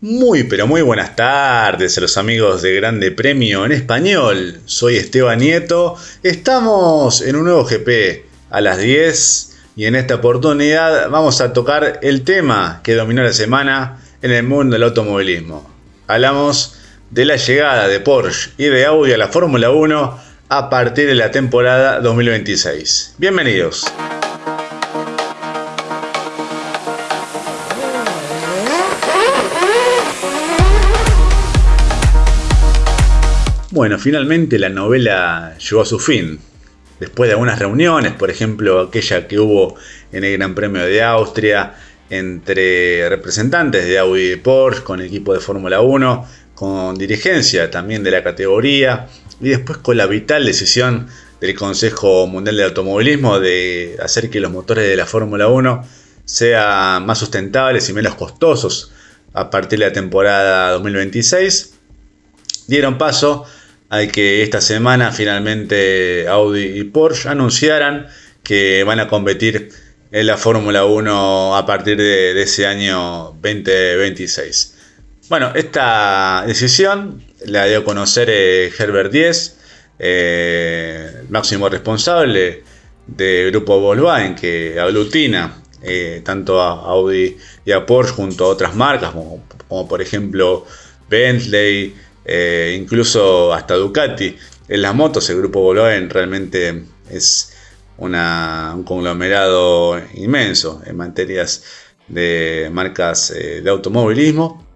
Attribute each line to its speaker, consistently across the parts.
Speaker 1: Muy pero muy buenas tardes a los amigos de Grande Premio en Español. Soy Esteban Nieto. Estamos en un nuevo GP a las 10 y en esta oportunidad vamos a tocar el tema que dominó la semana en el mundo del automovilismo. Hablamos de la llegada de Porsche y de Audi a la Fórmula 1 a partir de la temporada 2026. Bienvenidos. Bueno, finalmente la novela llegó a su fin. Después de algunas reuniones, por ejemplo aquella que hubo en el Gran Premio de Austria entre representantes de Audi y Porsche con el equipo de Fórmula 1, con dirigencia también de la categoría y después con la vital decisión del Consejo Mundial de Automovilismo de hacer que los motores de la Fórmula 1 sean más sustentables y menos costosos a partir de la temporada 2026, dieron paso hay que esta semana finalmente Audi y Porsche anunciaran que van a competir en la Fórmula 1 a partir de, ese año 2026. Bueno, esta decisión la dio a conocer eh, Herbert Diez, eh, máximo responsable del grupo Volkswagen que aglutina eh, tanto a Audi y a Porsche junto a otras marcas como por ejemplo Bentley, eh, incluso hasta Ducati. En las motos el grupo Volkswagen realmente es un conglomerado inmenso en materias de marcas eh, de automovilismo.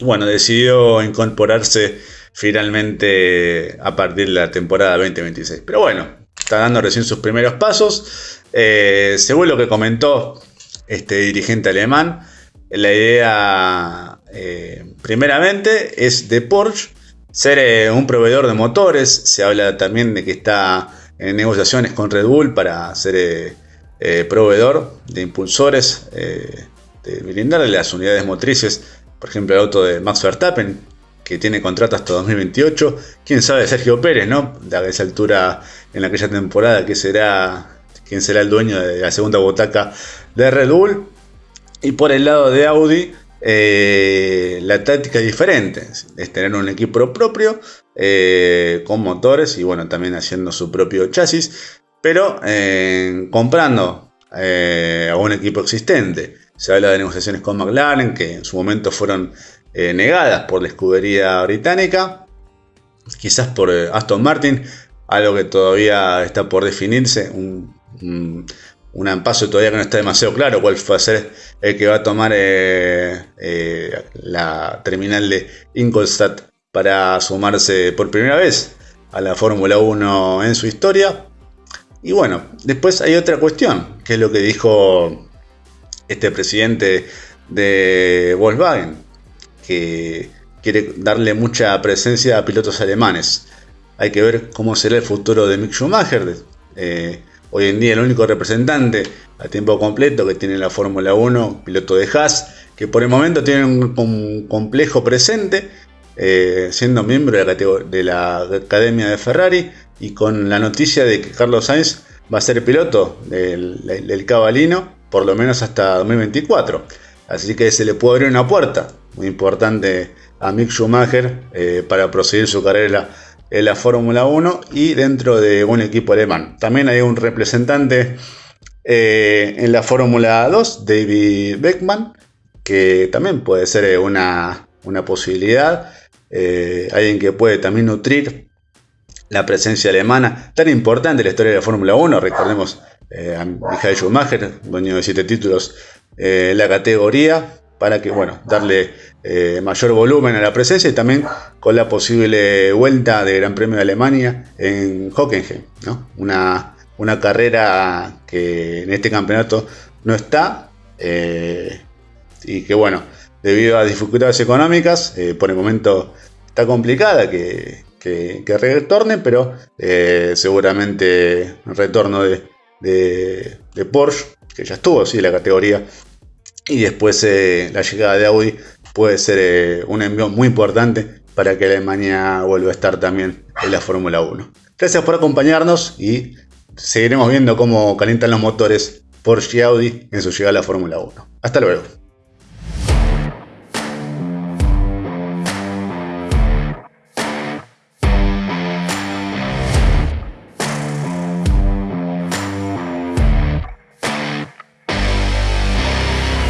Speaker 1: Bueno, decidió incorporarse finalmente a partir de la temporada 2026. Pero bueno, está dando recién sus primeros pasos. Eh, según lo que comentó este dirigente alemán, la idea eh, primeramente es de Porsche ser eh, un proveedor de motores. Se habla también de que está en negociaciones con Red Bull para ser eh, proveedor de impulsores, de brindarle las unidades motrices. Por ejemplo, el auto de Max Verstappen, que tiene contrato hasta 2028. Quién sabe, Sergio Pérez, ¿no? A esa altura en aquella temporada, que será, quién será el dueño de la segunda botaca de Red Bull. Y por el lado de Audi, eh, la táctica es diferente, es tener un equipo propio eh, con motores y bueno, también haciendo su propio chasis, pero eh, comprando a un equipo existente. Se habla de negociaciones con McLaren que en su momento fueron negadas por la escudería británica, quizás por Aston Martin, algo que todavía está por definirse, paso todavía que no está demasiado claro cuál va a ser el que va a tomar eh, eh, la terminal de Ingolstadt para sumarse por primera vez a la Fórmula 1 en su historia. Y bueno, después hay otra cuestión, que es lo que dijo este presidente de Volkswagen, que quiere darle mucha presencia a pilotos alemanes. Hay que ver cómo será el futuro de Mick Schumacher. Eh, Hoy en día el único representante a tiempo completo que tiene la Fórmula 1, piloto de Haas, que por el momento tiene un, complejo presente, eh, siendo miembro de la, Academia de Ferrari y con la noticia de que Carlos Sainz va a ser piloto del, del Cabalino por lo menos hasta 2024. Así que se le puede abrir una puerta muy importante a Mick Schumacher eh, para proseguir su carrera en la Fórmula 1 y dentro de un equipo alemán. También hay un representante eh, en la Fórmula 2, David Beckman, que también puede ser eh, una, posibilidad. Eh, alguien que puede también nutrir la presencia alemana tan importante en la historia de la Fórmula 1. Recordemos a Michael Schumacher, dueño de siete títulos en la categoría, para que, bueno, darle eh, mayor volumen a la presencia y también con la posible vuelta de Gran Premio de Alemania en Hockenheim, ¿no? Una, una carrera que en este campeonato no está eh, y que, bueno, debido a dificultades económicas, eh, por el momento está complicada que, que, retorne, pero seguramente retorno de, de, de Porsche, que ya estuvo, sí, la categoría y después eh, la llegada de Audi puede ser eh, un envío muy importante para que Alemania vuelva a estar también en la Fórmula 1. Gracias por acompañarnos y seguiremos viendo cómo calientan los motores Porsche y Audi en su llegada a la Fórmula 1. Hasta luego.